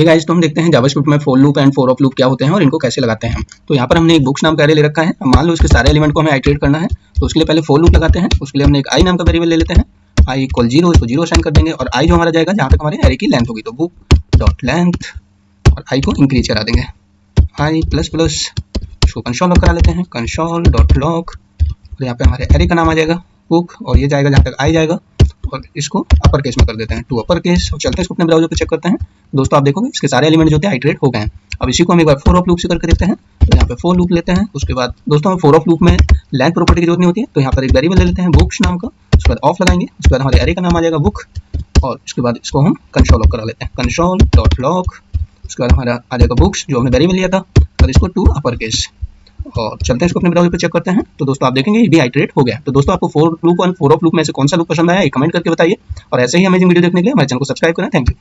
Hey guys तो हम देखते हैं जावास्क्रिप्ट में for loop and for of loop क्या होते हैं और इनको कैसे लगाते हैं। तो यहाँ पर हमने एक बुक्स नाम का ले रखा है। मान लो इसके सारे एलिमेंट को हमें आइट्रेट करना है तो उसके लिए पहले फॉर लूप लगाते हैं। उसके लिए हमने एक आई नाम का वेरिएबल ले लेते हैं। आई इक्वल ज़ीरो इसको ज़ीरो साइन कर देंगे और आई जो हमारा जाएगा, जहाँ तक हमारे एरे की लेंथ होगी तो बुक डॉट लेंथ और आई को इंक्रीज करा देंगे। आई प्लस प्लस इसको कंसोल लॉक करा लेते हैं। कंसोल डॉट लॉक और यहाँ पे हमारे एरे का नाम आ जाएगा बुक और ये जाएगा जहाँ तक आई जाएगा। इसको अपर केस में कर देते हैं। टू अपर केस और चलते हैं, इसको अपने ब्राउज़र पे चेक करते हैं। दोस्तों, आप देखोगे, इसके सारे एलिमेंट जो थे हाइड्रेट हो गए हैं। अब इसी को हम एक बार फोर ऑफ़ लूप से करके देखते हैं। तो यहाँ पे फोर लूप लेते हैं। उसके बाद, दोस्तों हमें फोर ऑफ़ लूप में लेंथ प्रॉपर्टी की ज़रूरत नहीं होती है। तो यहाँ पर एक वेरिएबल ले लेते हैं बुक्स नाम का। उसके बाद ऑफ़ लगाएँगे। उसके बाद हमारे एरे का नाम आ जाएगा बुक और उसके बाद इसको हम कंसोल लॉक करा लेते हैं। कंसोल डॉट लॉक उसके बाद हमारा आ जाएगा बुक्स जो हमने वेरिएबल लिया था। और इसको टू अपर केस और चलते हैं, इसको अपने ब्राउज़र पर चेक करते हैं। तो दोस्तों, आप देखेंगे, ये भी हाइड्रेट हो गया। तो दोस्तों, आपको फोर लूप और फोर ऑफ़ लूप में से कौन सा लूप पसंद आया कमेंट करके बताइए। और ऐसे ही अमेजिंग वीडियो देखने के लिए हमारे चैनल को सब्सक्राइब करें। Thank you